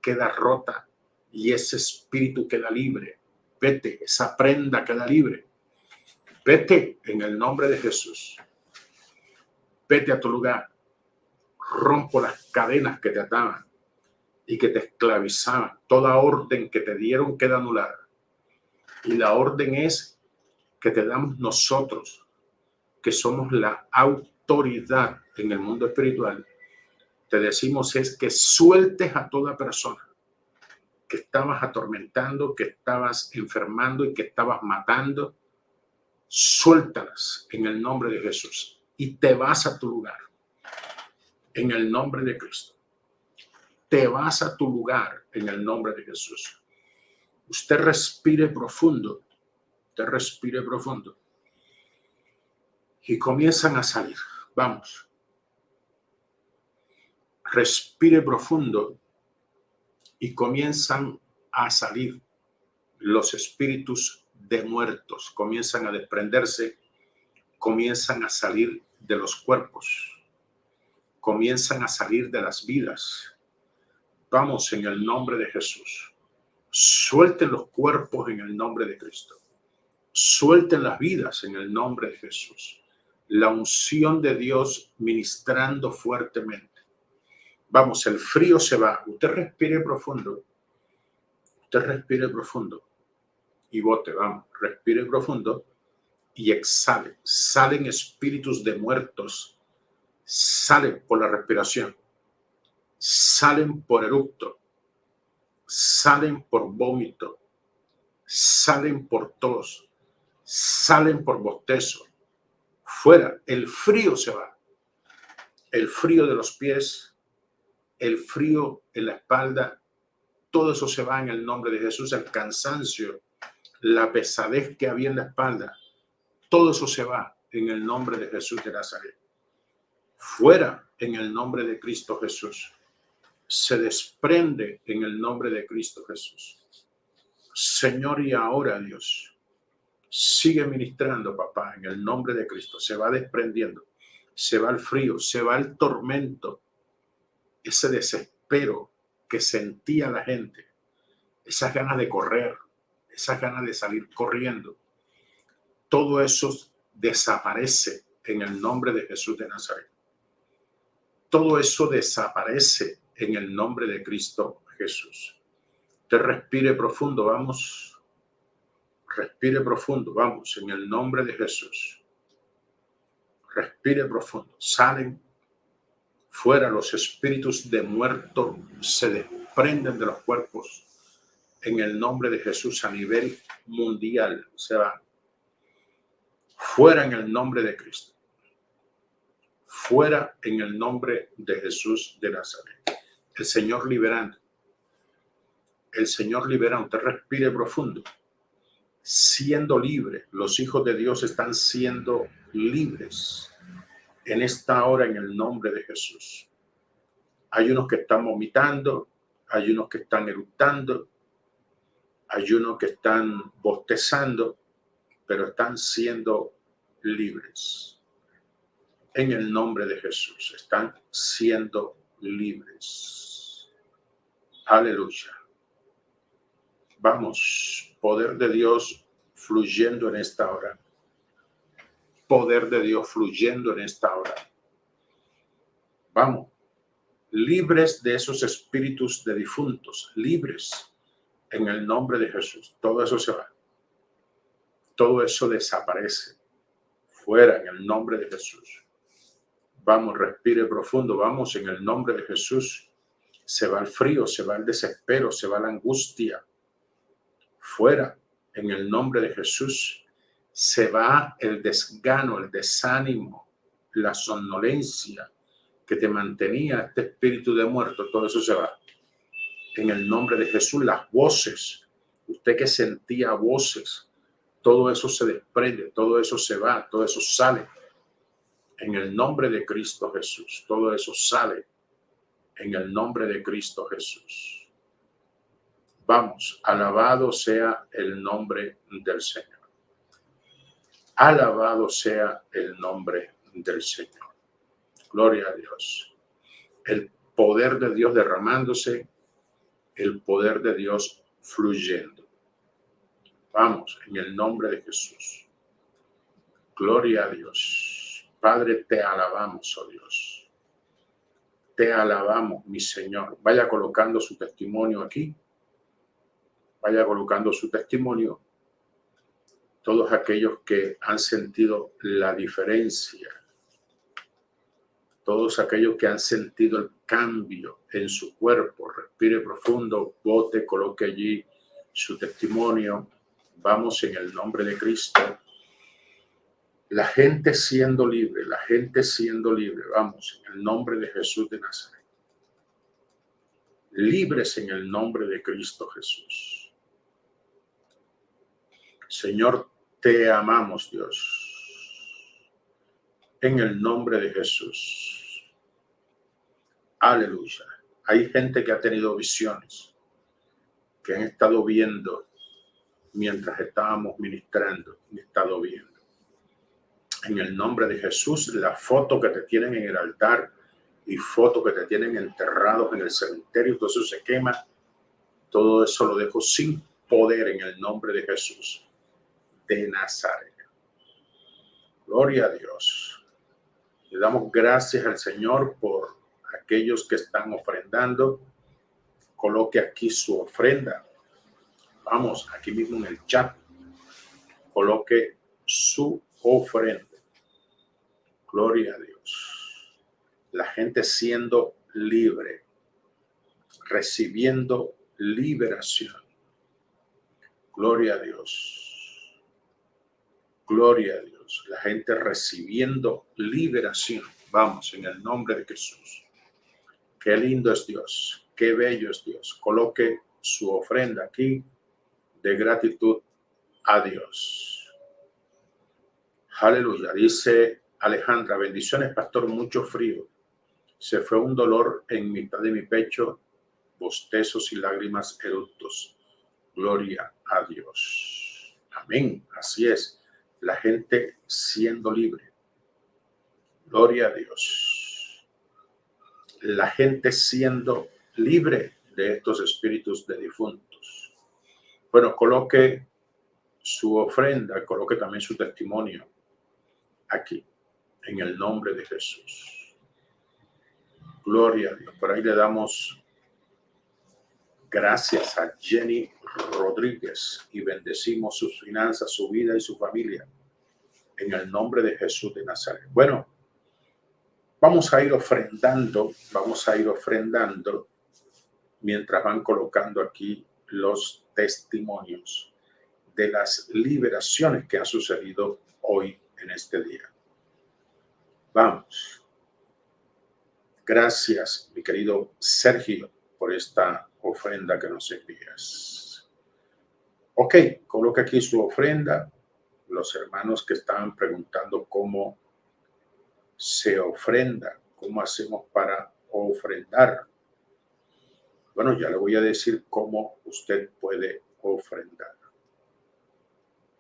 queda rota y ese espíritu queda libre. Vete, esa prenda queda libre. Vete en el nombre de Jesús. Vete a tu lugar. Rompo las cadenas que te ataban y que te esclavizaban. Toda orden que te dieron queda anulada. Y la orden es que te damos nosotros, que somos la autoridad en el mundo espiritual, te decimos es que sueltes a toda persona que estabas atormentando, que estabas enfermando y que estabas matando, suéltalas en el nombre de Jesús y te vas a tu lugar en el nombre de Cristo. Te vas a tu lugar en el nombre de Jesús. Usted respire profundo, te respire profundo y comienzan a salir. Vamos respire profundo y comienzan a salir los espíritus de muertos, comienzan a desprenderse, comienzan a salir de los cuerpos, comienzan a salir de las vidas. Vamos en el nombre de Jesús. Suelten los cuerpos en el nombre de Cristo. Suelten las vidas en el nombre de Jesús. La unción de Dios ministrando fuertemente Vamos, el frío se va. Usted respire profundo. Usted respire profundo. Y bote, vamos. Respire profundo y exhale. Salen espíritus de muertos. Salen por la respiración. Salen por eructo. Salen por vómito. Salen por tos. Salen por bostezo. Fuera. El frío se va. El frío de los pies el frío en la espalda, todo eso se va en el nombre de Jesús, el cansancio, la pesadez que había en la espalda, todo eso se va en el nombre de Jesús de Nazaret. Fuera en el nombre de Cristo Jesús. Se desprende en el nombre de Cristo Jesús. Señor, y ahora Dios, sigue ministrando, papá, en el nombre de Cristo. Se va desprendiendo, se va el frío, se va el tormento, ese desespero que sentía la gente, esas ganas de correr, esas ganas de salir corriendo, todo eso desaparece en el nombre de Jesús de Nazaret. Todo eso desaparece en el nombre de Cristo Jesús. Te respire profundo, vamos. Respire profundo, vamos, en el nombre de Jesús. Respire profundo. Salen Fuera los espíritus de muerto se desprenden de los cuerpos en el nombre de Jesús a nivel mundial. Se van. Fuera en el nombre de Cristo. Fuera en el nombre de Jesús de Nazaret. El Señor liberando. El Señor liberando. Te respire profundo. Siendo libre. Los hijos de Dios están siendo libres en esta hora en el nombre de Jesús. Hay unos que están vomitando, hay unos que están eructando, hay unos que están bostezando, pero están siendo libres. En el nombre de Jesús, están siendo libres. Aleluya. Vamos, poder de Dios fluyendo en esta hora poder de Dios fluyendo en esta hora. Vamos, libres de esos espíritus de difuntos, libres en el nombre de Jesús. Todo eso se va. Todo eso desaparece. Fuera en el nombre de Jesús. Vamos, respire profundo. Vamos en el nombre de Jesús. Se va el frío, se va el desespero, se va la angustia. Fuera en el nombre de Jesús. Se va el desgano, el desánimo, la somnolencia que te mantenía este espíritu de muerto. Todo eso se va. En el nombre de Jesús, las voces. Usted que sentía voces, todo eso se desprende, todo eso se va, todo eso sale en el nombre de Cristo Jesús. Todo eso sale en el nombre de Cristo Jesús. Vamos, alabado sea el nombre del Señor. Alabado sea el nombre del Señor. Gloria a Dios. El poder de Dios derramándose, el poder de Dios fluyendo. Vamos, en el nombre de Jesús. Gloria a Dios. Padre, te alabamos, oh Dios. Te alabamos, mi Señor. Vaya colocando su testimonio aquí. Vaya colocando su testimonio. Todos aquellos que han sentido la diferencia. Todos aquellos que han sentido el cambio en su cuerpo. Respire profundo, bote, coloque allí su testimonio Vamos en el nombre de Cristo. La gente siendo libre, la gente siendo libre. Vamos en el nombre de Jesús de Nazaret. Libres en el nombre de Cristo Jesús. Señor, te amamos, Dios. En el nombre de Jesús. Aleluya. Hay gente que ha tenido visiones, que han estado viendo mientras estábamos ministrando, he estado viendo. En el nombre de Jesús, la foto que te tienen en el altar y foto que te tienen enterrados en el cementerio, todo eso se quema. Todo eso lo dejo sin poder en el nombre de Jesús de Nazaret. Gloria a Dios. Le damos gracias al Señor por aquellos que están ofrendando. Coloque aquí su ofrenda Vamos, aquí mismo en el chat, coloque su ofrenda. Gloria a Dios. La gente siendo libre, recibiendo liberación. Gloria a Dios. Gloria a Dios. La gente recibiendo liberación. Vamos, en el nombre de Jesús. Qué lindo es Dios. Qué bello es Dios. Coloque su ofrenda aquí de gratitud a Dios. Aleluya. Dice Alejandra, bendiciones, pastor, mucho frío. Se fue un dolor en mitad de mi pecho, bostezos y lágrimas eructos. Gloria a Dios. Amén. Así es. La gente siendo libre. Gloria a Dios. La gente siendo libre de estos espíritus de difunto. Bueno, coloque su ofrenda, coloque también su testimonio aquí, en el nombre de Jesús. Gloria a Dios. Por ahí le damos gracias a Jenny Rodríguez y bendecimos sus finanzas, su vida y su familia en el nombre de Jesús de Nazaret. Bueno, vamos a ir ofrendando, vamos a ir ofrendando mientras van colocando aquí los testimonios de las liberaciones que han sucedido hoy en este día. Vamos. Gracias, mi querido Sergio, por esta ofrenda que nos envías. Ok, coloca aquí su ofrenda. Los hermanos que estaban preguntando cómo se ofrenda, cómo hacemos para ofrendar. Bueno, ya le voy a decir cómo usted puede ofrendar.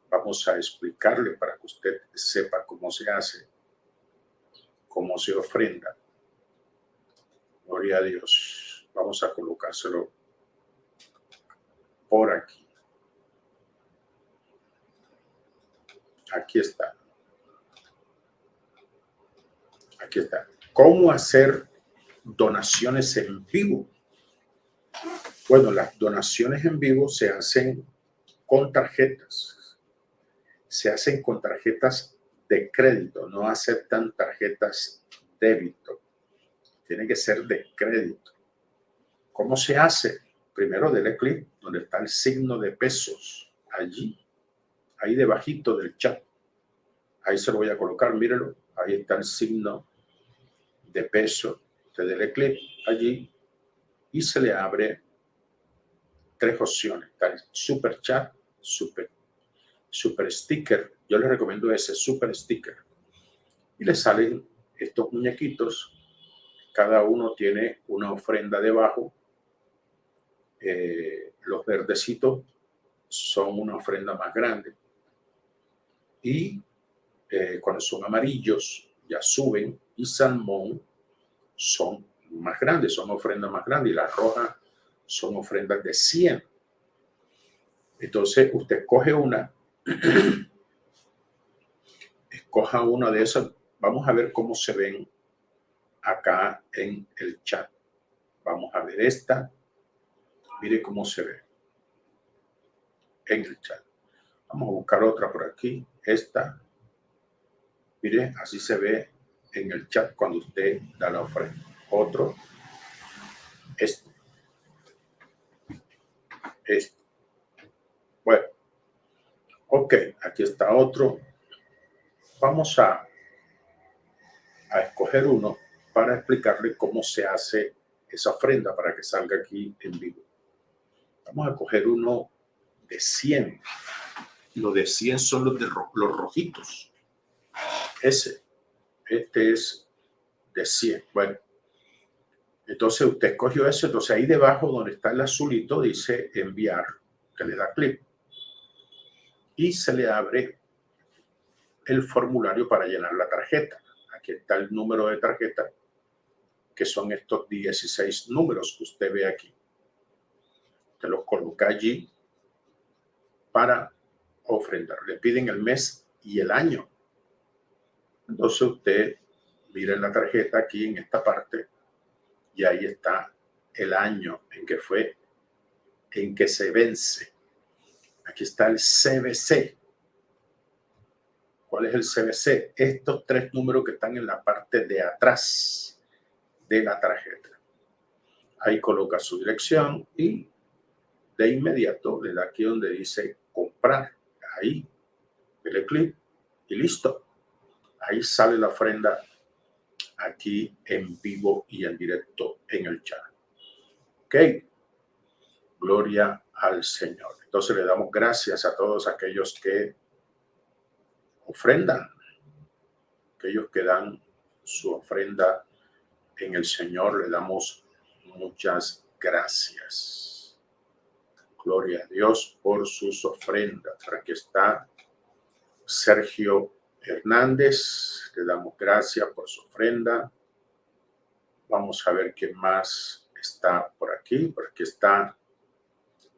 Vamos a explicarle para que usted sepa cómo se hace, cómo se ofrenda. Gloria a Dios. Vamos a colocárselo por aquí. Aquí está. Aquí está. ¿Cómo hacer donaciones en vivo. Bueno, las donaciones en vivo se hacen con tarjetas. Se hacen con tarjetas de crédito, no aceptan tarjetas débito. Tiene que ser de crédito. ¿Cómo se hace? Primero dele clic donde está el signo de pesos. Allí, ahí debajito del chat. Ahí se lo voy a colocar, mírenlo. Ahí está el signo de peso. Usted dele clic allí y se le abre tres opciones. Está el super chat, super, super sticker. Yo les recomiendo ese super sticker. Y le salen estos muñequitos. Cada uno tiene una ofrenda debajo. Eh, los verdecitos son una ofrenda más grande. Y eh, cuando son amarillos, ya suben. Y salmón son más grandes, son ofrendas más grandes. Y las rojas son ofrendas de 100. Entonces usted escoge una, escoja una de esas. Vamos a ver cómo se ven acá en el chat. Vamos a ver esta. Mire cómo se ve en el chat. Vamos a buscar otra por aquí. Esta. Mire, así se ve en el chat cuando usted da la ofrenda. Otro. Este. Este. Bueno, ok, aquí está otro. Vamos a, a escoger uno para explicarle cómo se hace esa ofrenda para que salga aquí en vivo. Vamos a coger uno de 100. Los de 100 son los de los rojitos. Ese. Este es de 100. Bueno, entonces usted escogió eso, entonces ahí debajo donde está el azulito dice enviar, que le da clic. Y se le abre el formulario para llenar la tarjeta. Aquí está el número de tarjeta, que son estos 16 números que usted ve aquí. Los coloca allí para ofrendar. Le piden el mes y el año. Entonces usted mira en la tarjeta aquí en esta parte y ahí está el año en que fue, en que se vence. Aquí está el CBC. ¿Cuál es el CBC? Estos tres números que están en la parte de atrás de la tarjeta. Ahí coloca su dirección y de inmediato le da aquí donde dice comprar. Ahí, dele clic y listo. Ahí sale la ofrenda aquí en vivo y en directo en el chat. ¿Ok? Gloria al Señor. Entonces le damos gracias a todos aquellos que ofrendan, aquellos que dan su ofrenda en el Señor. Le damos muchas gracias. Gloria a Dios por sus ofrendas. Aquí está Sergio Hernández, le damos gracias por su ofrenda. Vamos a ver quién más está por aquí. Por aquí está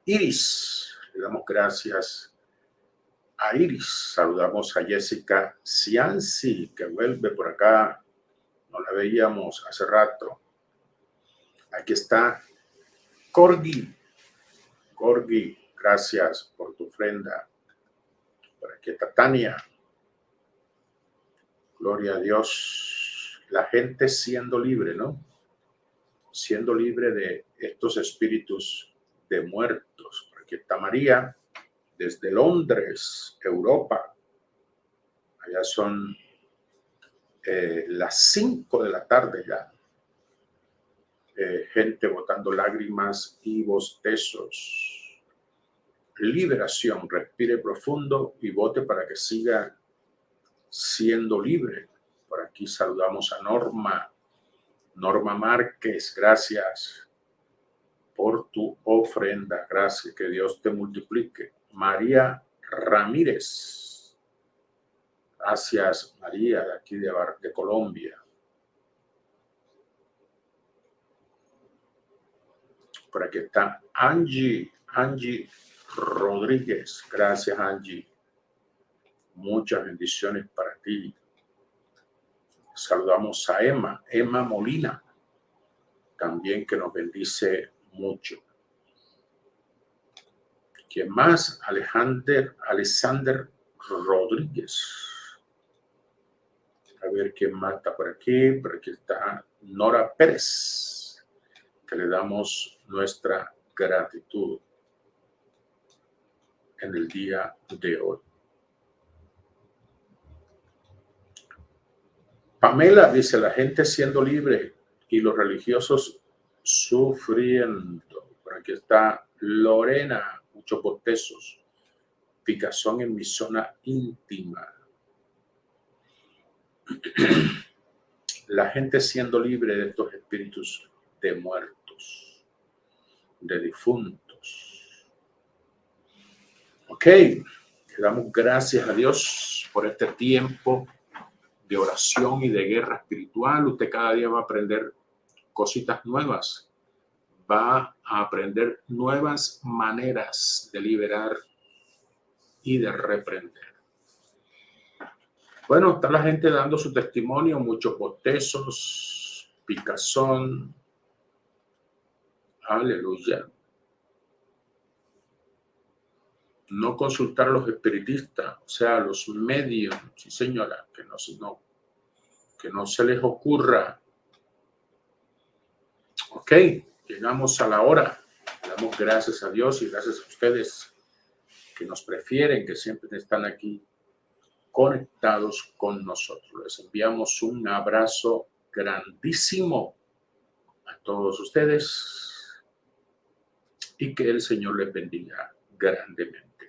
Iris. Le damos gracias a Iris. Saludamos a Jessica Cianci, que vuelve por acá. No la veíamos hace rato. Aquí está Corgi. Corgi, gracias por tu ofrenda. Por aquí está Tania. Gloria a Dios. La gente siendo libre, ¿no? Siendo libre de estos espíritus de muertos. Aquí está María, desde Londres, Europa. Allá son eh, las 5 de la tarde ya. Eh, gente botando lágrimas y bostezos. Liberación, respire profundo y vote para que siga siendo libre. Por aquí saludamos a Norma. Norma Márquez, gracias por tu ofrenda. Gracias, que Dios te multiplique. María Ramírez. Gracias, María, de aquí de, de Colombia. Por aquí está Angie, Angie Rodríguez. Gracias, Angie. Muchas bendiciones para ti. Saludamos a Emma, Emma Molina. también que nos bendice mucho. ¿Quién más? Alejandro, Alexander Rodríguez. A ver quién más está por aquí. Por aquí está Nora Pérez, que le damos nuestra gratitud en el día de hoy. Pamela dice, la gente siendo libre y los religiosos sufriendo. Por aquí está Lorena, muchos botezos, picazón en mi zona íntima. La gente siendo libre de estos espíritus de muertos, de difuntos. Ok, le damos gracias a Dios por este tiempo de oración y de guerra espiritual. Usted cada día va a aprender cositas nuevas, va a aprender nuevas maneras de liberar y de reprender. Bueno, está la gente dando su testimonio, muchos botezos, picazón. Aleluya. No consultar a los espiritistas, o sea, a los medios, sí señora, que no, no, que no se les ocurra. Ok, llegamos a la hora. Damos gracias a Dios y gracias a ustedes que nos prefieren, que siempre están aquí conectados con nosotros. Les enviamos un abrazo grandísimo a todos ustedes y que el Señor les bendiga grandemente.